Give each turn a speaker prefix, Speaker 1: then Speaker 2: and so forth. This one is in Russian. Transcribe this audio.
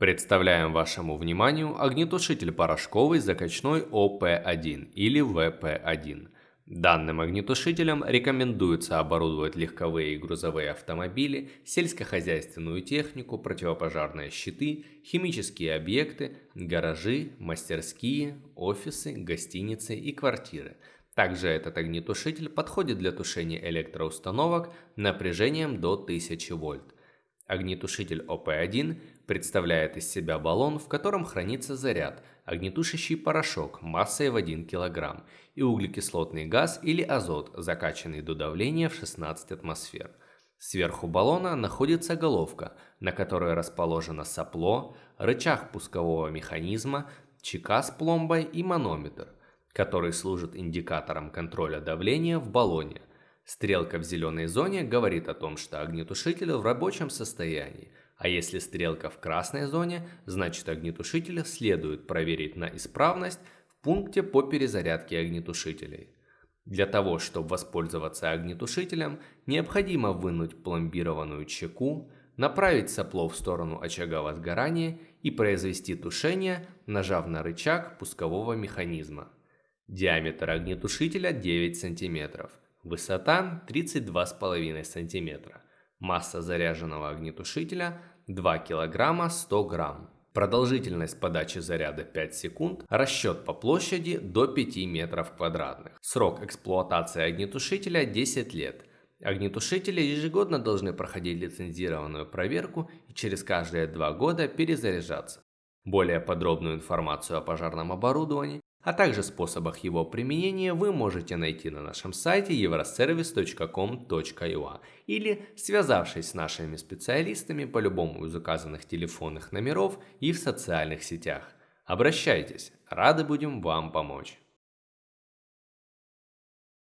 Speaker 1: Представляем вашему вниманию огнетушитель порошковый закачной ОП-1 или ВП-1. Данным огнетушителем рекомендуется оборудовать легковые и грузовые автомобили, сельскохозяйственную технику, противопожарные щиты, химические объекты, гаражи, мастерские, офисы, гостиницы и квартиры. Также этот огнетушитель подходит для тушения электроустановок напряжением до 1000 вольт. Огнетушитель ОП-1 представляет из себя баллон, в котором хранится заряд, огнетушащий порошок массой в 1 кг и углекислотный газ или азот, закачанный до давления в 16 атмосфер. Сверху баллона находится головка, на которой расположено сопло, рычаг пускового механизма, чека с пломбой и манометр, который служит индикатором контроля давления в баллоне. Стрелка в зеленой зоне говорит о том, что огнетушитель в рабочем состоянии, а если стрелка в красной зоне, значит огнетушитель следует проверить на исправность в пункте по перезарядке огнетушителей. Для того, чтобы воспользоваться огнетушителем, необходимо вынуть пломбированную чеку, направить сопло в сторону очага возгорания и произвести тушение, нажав на рычаг пускового механизма. Диаметр огнетушителя 9 см. Высота 32,5 см. Масса заряженного огнетушителя 2 кг 100 грамм. Продолжительность подачи заряда 5 секунд, расчет по площади до 5 метров квадратных. Срок эксплуатации огнетушителя 10 лет. Огнетушители ежегодно должны проходить лицензированную проверку и через каждые 2 года перезаряжаться. Более подробную информацию о пожарном оборудовании а также способах его применения вы можете найти на нашем сайте euroservice.com.ua или связавшись с нашими специалистами по любому из указанных телефонных номеров и в социальных сетях. Обращайтесь, рады будем вам помочь.